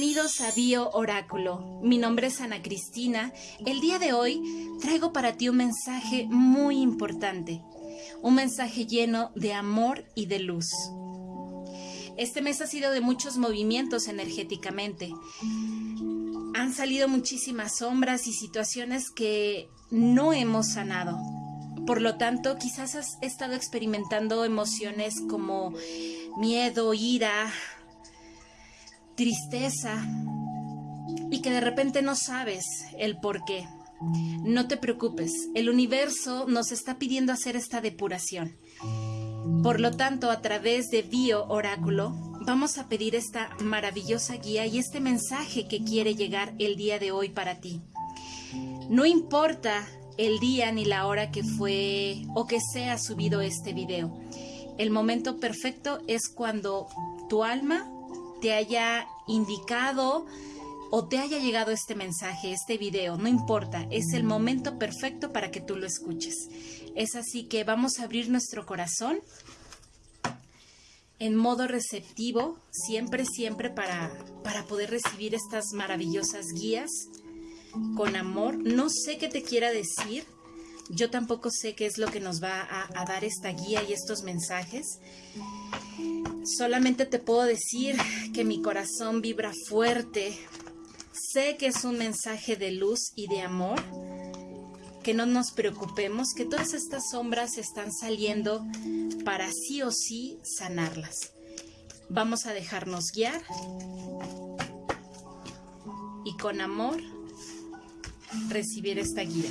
Bienvenidos a Bio Oráculo. Mi nombre es Ana Cristina. El día de hoy traigo para ti un mensaje muy importante. Un mensaje lleno de amor y de luz. Este mes ha sido de muchos movimientos energéticamente. Han salido muchísimas sombras y situaciones que no hemos sanado. Por lo tanto, quizás has estado experimentando emociones como miedo, ira, tristeza y que de repente no sabes el por qué. No te preocupes, el universo nos está pidiendo hacer esta depuración. Por lo tanto, a través de Bio Oráculo, vamos a pedir esta maravillosa guía y este mensaje que quiere llegar el día de hoy para ti. No importa el día ni la hora que fue o que sea subido este video. El momento perfecto es cuando tu alma te haya indicado o te haya llegado este mensaje, este video, no importa, es el momento perfecto para que tú lo escuches. Es así que vamos a abrir nuestro corazón en modo receptivo, siempre, siempre para, para poder recibir estas maravillosas guías con amor. No sé qué te quiera decir, yo tampoco sé qué es lo que nos va a, a dar esta guía y estos mensajes. Solamente te puedo decir que mi corazón vibra fuerte. Sé que es un mensaje de luz y de amor. Que no nos preocupemos, que todas estas sombras están saliendo para sí o sí sanarlas. Vamos a dejarnos guiar y con amor recibir esta guía.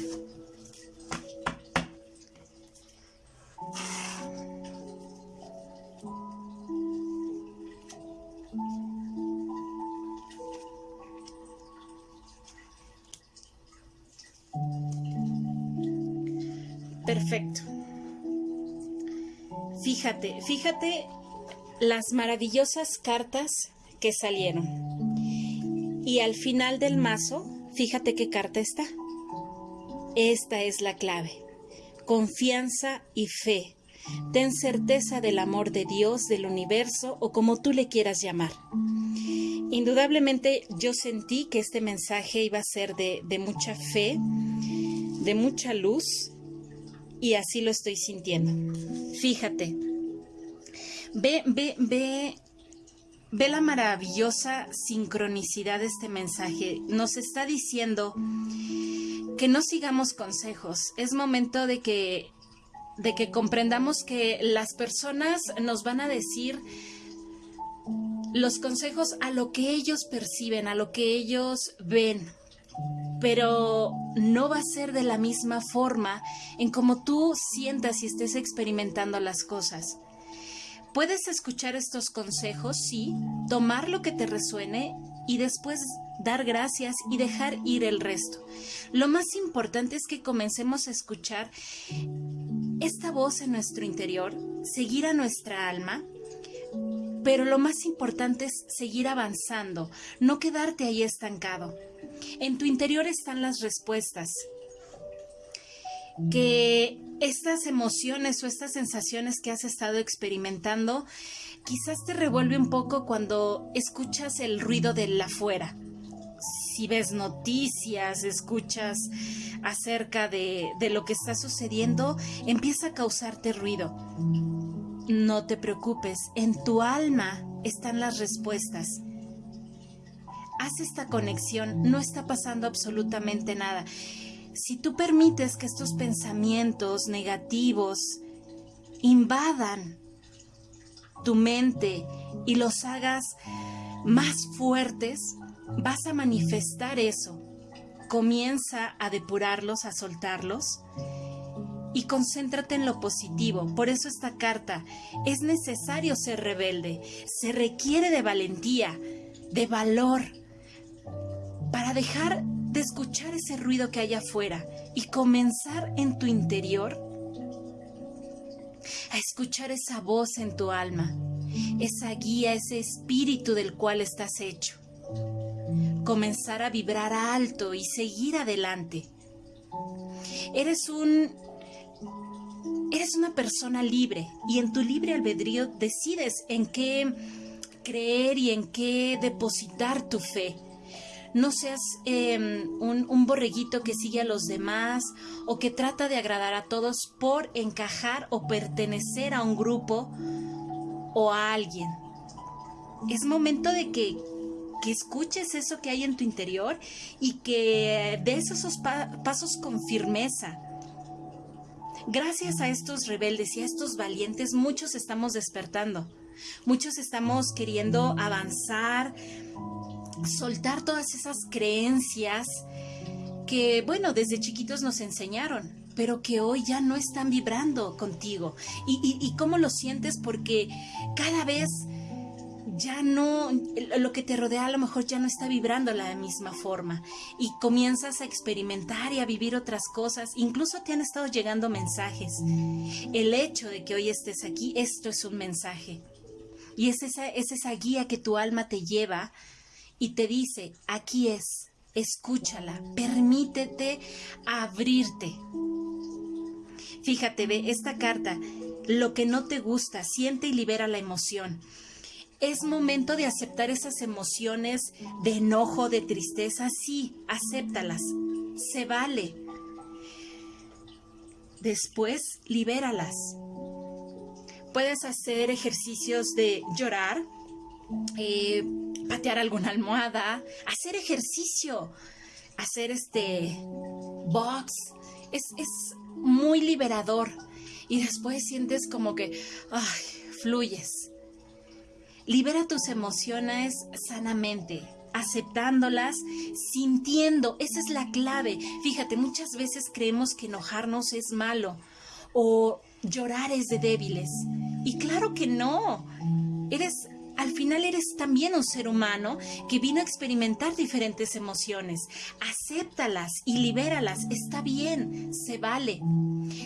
Perfecto. Fíjate, fíjate las maravillosas cartas que salieron. Y al final del mazo, fíjate qué carta está. Esta es la clave. Confianza y fe. Ten certeza del amor de Dios, del universo o como tú le quieras llamar. Indudablemente yo sentí que este mensaje iba a ser de, mucha fe, de mucha luz y así lo estoy sintiendo. Fíjate, ve, ve, ve, ve la maravillosa sincronicidad de este mensaje. Nos está diciendo que no sigamos consejos. Es momento de que de que comprendamos que las personas nos van a decir los consejos a lo que ellos perciben, a lo que ellos ven, pero no va a ser de la misma forma en como tú sientas y estés experimentando las cosas. Puedes escuchar estos consejos, sí, tomar lo que te resuene y después dar gracias y dejar ir el resto. Lo más importante es que comencemos a escuchar esta voz en nuestro interior, seguir a nuestra alma, pero lo más importante es seguir avanzando, no quedarte ahí estancado. En tu interior están las respuestas. Que estas emociones o estas sensaciones que has estado experimentando quizás te revuelve un poco cuando escuchas el ruido de la afuera. Si ves noticias, escuchas acerca de, de lo que está sucediendo, empieza a causarte ruido. No te preocupes, en tu alma están las respuestas haz esta conexión, no está pasando absolutamente nada. Si tú permites que estos pensamientos negativos invadan tu mente y los hagas más fuertes, vas a manifestar eso. Comienza a depurarlos, a soltarlos y concéntrate en lo positivo. Por eso esta carta es necesario ser rebelde, se requiere de valentía, de valor, para dejar de escuchar ese ruido que hay afuera y comenzar en tu interior a escuchar esa voz en tu alma, esa guía, ese espíritu del cual estás hecho. Comenzar a vibrar alto y seguir adelante. Eres un eres una persona libre y en tu libre albedrío decides en qué creer y en qué depositar tu fe. No seas em, un, un borreguito que sigue a los demás o que trata de agradar a todos por encajar o pertenecer a un grupo o a alguien. Es momento de que, que escuches eso que hay en tu interior y que des esos pasos con firmeza. Gracias a estos rebeldes y a estos valientes, muchos estamos despertando. Muchos estamos queriendo avanzar, soltar todas esas creencias que, bueno, desde chiquitos nos enseñaron, pero que hoy ya no están vibrando contigo. ¿Y, cómo lo sientes? Porque cada vez ya no, lo que te rodea a lo mejor ya no está vibrando de la misma forma y comienzas a experimentar y a vivir otras cosas, incluso te han estado llegando mensajes. El hecho de que hoy estés aquí, esto es un mensaje. Y es esa, es esa guía que tu alma te lleva y te dice, aquí es, escúchala, permítete abrirte. Fíjate, ve esta carta, lo que no te gusta, siente y libera la emoción es momento de aceptar esas emociones de enojo, de tristeza. Sí, acéptalas. Se vale. Después, libéralas. Puedes hacer ejercicios de llorar, eh, patear alguna almohada, hacer ejercicio, hacer este box. Es, es muy liberador. Y después sientes como que, ay, fluyes Libera tus emociones sanamente, aceptándolas, sintiendo. Esa es la clave. Fíjate, muchas veces creemos que enojarnos es malo o llorar es de débiles. Y claro que no. Eres al final eres también un ser humano que vino a experimentar diferentes emociones. Acéptalas y libéralas. Está bien, se vale.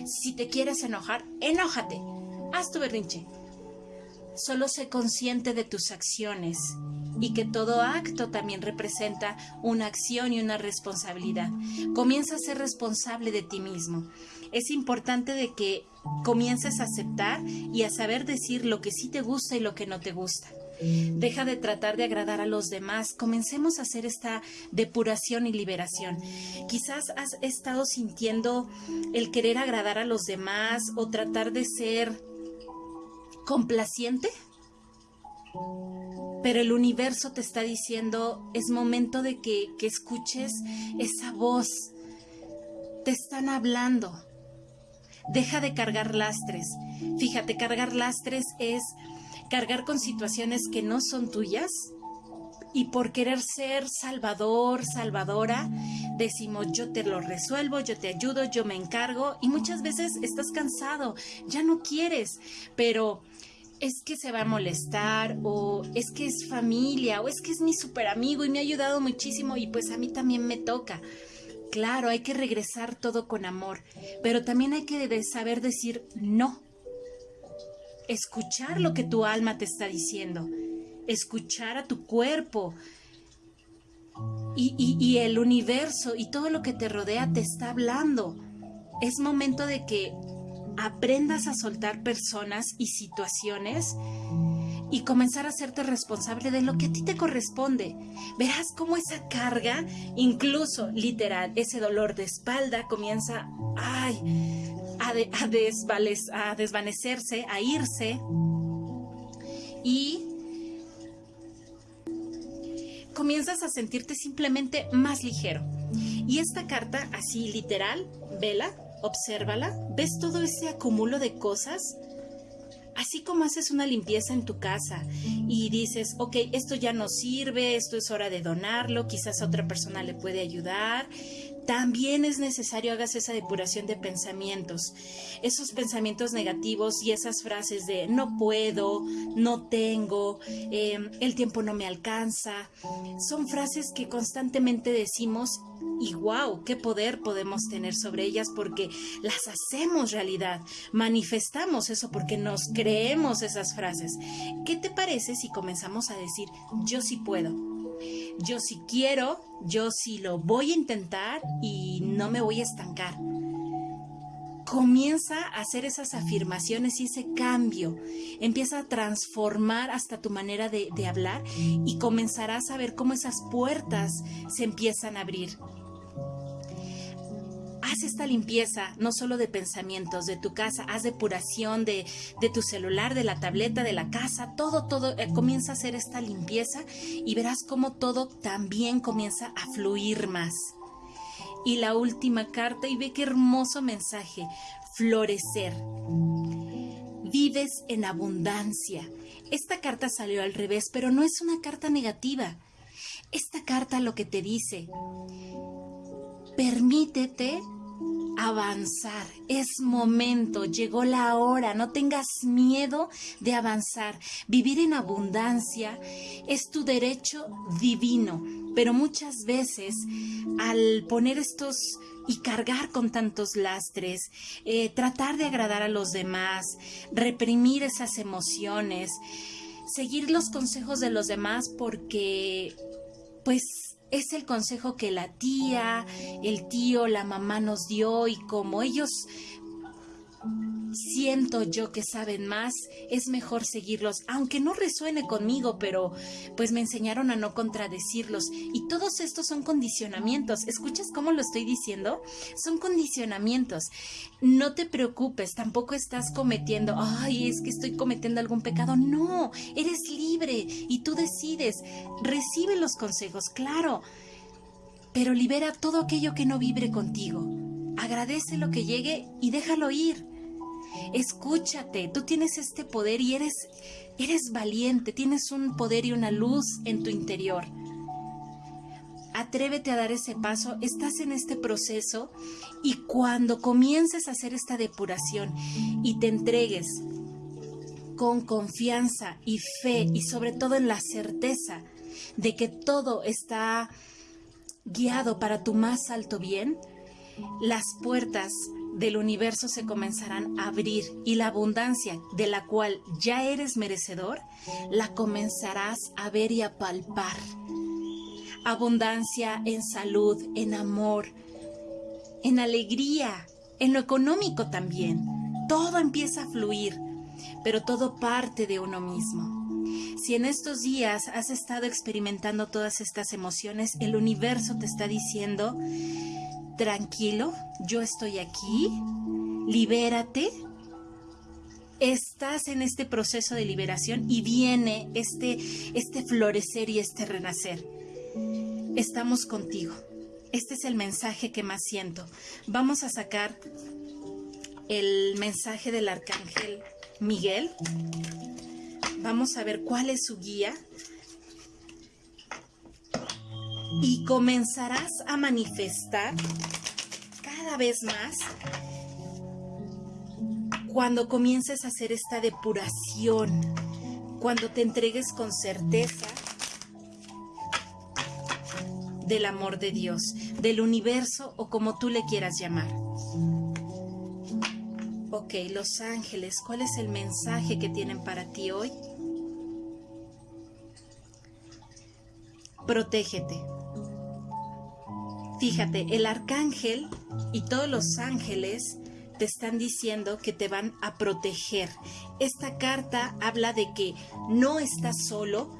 Si te quieres enojar, enójate. Haz tu berrinche. Solo sé consciente de tus acciones y que todo acto también representa una acción y una responsabilidad. Comienza a ser responsable de ti mismo. Es importante de que comiences a aceptar y a saber decir lo que sí te gusta y lo que no te gusta. Deja de tratar de agradar a los demás. Comencemos a hacer esta depuración y liberación. Quizás has estado sintiendo el querer agradar a los demás o tratar de ser complaciente, pero el universo te está diciendo, es momento de que, que escuches esa voz. Te están hablando. Deja de cargar lastres. Fíjate, cargar lastres es cargar con situaciones que no son tuyas y por querer ser salvador, salvadora, decimos yo te lo resuelvo, yo te ayudo, yo me encargo y muchas veces estás cansado, ya no quieres, pero es que se va a molestar o es que es familia o es que es mi super amigo y me ha ayudado muchísimo y pues a mí también me toca. Claro, hay que regresar todo con amor, pero también hay que saber decir no. Escuchar lo que tu alma te está diciendo, escuchar a tu cuerpo. Y, el universo y todo lo que te rodea te está hablando. Es momento de que aprendas a soltar personas y situaciones y comenzar a hacerte responsable de lo que a ti te corresponde. Verás cómo esa carga, incluso literal, ese dolor de espalda comienza ay, a, desvanecerse, a irse y comienzas a sentirte simplemente más ligero. Y esta carta, así literal, vela, obsérvala, ves todo ese acumulo de cosas, así como haces una limpieza en tu casa y dices, ok, esto ya no sirve, esto es hora de donarlo, quizás otra persona le puede ayudar, también es necesario hagas esa depuración de pensamientos, esos pensamientos negativos y esas frases de no puedo, no tengo, em, el tiempo no me alcanza. Son frases que constantemente decimos y wow, qué poder podemos tener sobre ellas porque las hacemos realidad, manifestamos eso porque nos creemos esas frases. ¿Qué te parece si comenzamos a decir yo sí puedo? Yo sí quiero, yo sí lo voy a intentar y no me voy a estancar. comienza a hacer esas afirmaciones y ese cambio. Empieza a transformar hasta tu manera de, de, hablar y comenzarás a ver cómo esas puertas se empiezan a abrir. Esta limpieza, no solo de pensamientos, de tu casa, haz depuración de, de tu celular, de la tableta, de la casa, todo, todo, eh, comienza a hacer esta limpieza y verás cómo todo también comienza a fluir más y la última carta y ve qué hermoso mensaje. Florecer. Vives en abundancia. Esta carta salió al revés, pero no es una carta negativa. Esta carta lo que te dice, permítete avanzar. Es momento, llegó la hora, no tengas miedo de avanzar. Vivir en abundancia es tu derecho divino, pero muchas veces al poner estos y cargar con tantos lastres, eh, tratar de agradar a los demás, reprimir esas emociones, seguir los consejos de los demás porque pues es el consejo que la tía, el tío, la mamá nos dio y como ellos siento yo que saben más, es mejor seguirlos, aunque no resuene conmigo, pero pues me enseñaron a no contradecirlos. Y todos estos son condicionamientos. ¿Escuchas cómo lo estoy diciendo? Son condicionamientos. No te preocupes, tampoco estás cometiendo, ay, es que estoy cometiendo algún pecado. No, eres libre y tú decides. Recibe los consejos, claro, pero libera todo aquello que no vibre contigo. Agradece lo que llegue y déjalo ir. Escúchate, tú tienes este poder y eres, eres valiente, tienes un poder y una luz en tu interior. Atrévete a dar ese paso, estás en este proceso y cuando comiences a hacer esta depuración y te entregues con confianza y fe y sobre todo en la certeza de que todo está guiado para tu más alto bien, las puertas del universo se comenzarán a abrir y la abundancia de la cual ya eres merecedor, la comenzarás a ver y a palpar. Abundancia en salud, en amor, en alegría, en lo económico también. Todo empieza a fluir, pero todo parte de uno mismo. Si en estos días has estado experimentando todas estas emociones, el universo te está diciendo, tranquilo, yo estoy aquí, libérate. Estás en este proceso de liberación y viene este, este florecer y este renacer. Estamos contigo. Este es el mensaje que más siento. Vamos a sacar el mensaje del arcángel Miguel. Vamos a ver cuál es su guía. Y comenzarás a manifestar cada vez más cuando comiences a hacer esta depuración, cuando te entregues con certeza del amor de Dios, del universo o como tú le quieras llamar. Ok, los ángeles, ¿cuál es el mensaje que tienen para ti hoy? Protégete. Fíjate, el arcángel y todos los ángeles te están diciendo que te van a proteger. Esta carta habla de que no estás solo,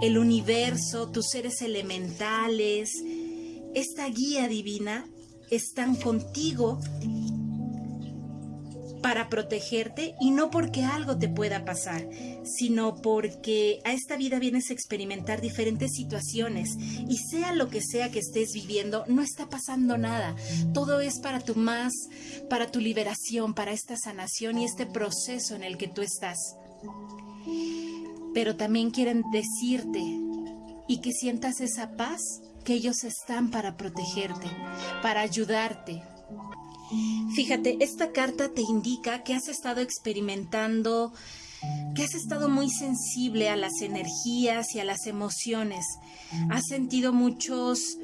el universo, tus seres elementales, esta guía divina están contigo para protegerte y no porque algo te pueda pasar, sino porque a esta vida vienes a experimentar diferentes situaciones y sea lo que sea que estés viviendo, no está pasando nada. Todo es para tu más, para tu liberación, para esta sanación y este proceso en el que tú estás. Pero también quieren decirte y que sientas esa paz que ellos están para protegerte, para ayudarte, Fíjate, esta carta te indica que has estado experimentando, que has estado muy sensible a las energías y a las emociones. Has sentido muchos...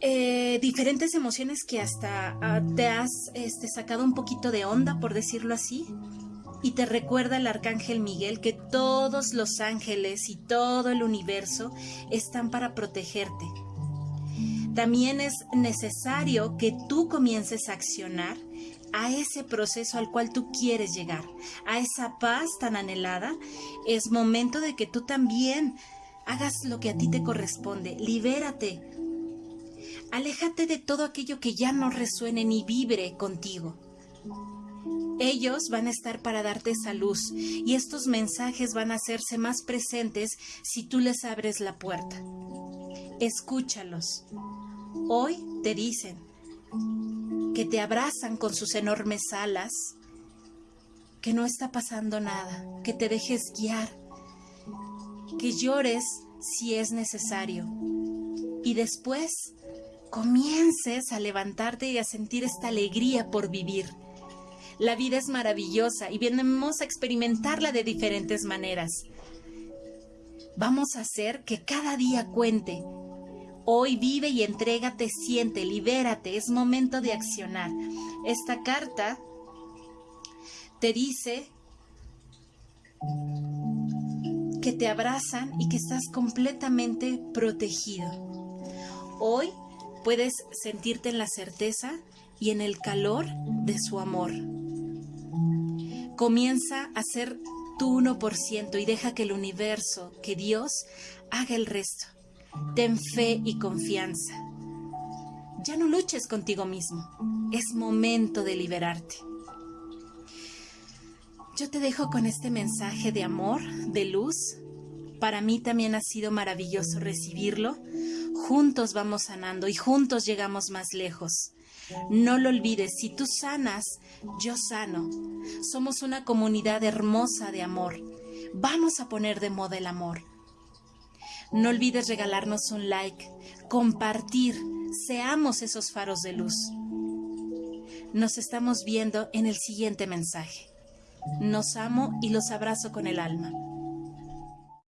Eh, diferentes emociones que hasta ah, te has este, sacado un poquito de onda, por decirlo así. Y te recuerda el arcángel Miguel que todos los ángeles y todo el universo están para protegerte también es necesario que tú comiences a accionar a ese proceso al cual tú quieres llegar, a esa paz tan anhelada. Es momento de que tú también hagas lo que a ti te corresponde, libérate. Aléjate de todo aquello que ya no resuene ni vibre contigo. Ellos van a estar para darte esa luz y estos mensajes van a hacerse más presentes si tú les abres la puerta. Escúchalos. Hoy te dicen que te abrazan con sus enormes alas, que no está pasando nada, que te dejes guiar, que llores si es necesario y después comiences a levantarte y a sentir esta alegría por vivir la vida es maravillosa y venimos a experimentarla de diferentes maneras. Vamos a hacer que cada día cuente. Hoy vive y entrégate, siente, libérate, es momento de accionar. Esta carta te dice que te abrazan y que estás completamente protegido. Hoy puedes sentirte en la certeza y en el calor de su amor. Comienza a ser tu 1% y deja que el universo, que Dios, haga el resto. Ten fe y confianza. Ya no luches contigo mismo. Es momento de liberarte. Yo te dejo con este mensaje de amor, de luz. Para mí también ha sido maravilloso recibirlo. Juntos vamos sanando y juntos llegamos más lejos. No lo olvides, si tú sanas, yo sano. Somos una comunidad hermosa de amor. Vamos a poner de moda el amor. No olvides regalarnos un like, compartir, seamos esos faros de luz. Nos estamos viendo en el siguiente mensaje. Nos amo y los abrazo con el alma.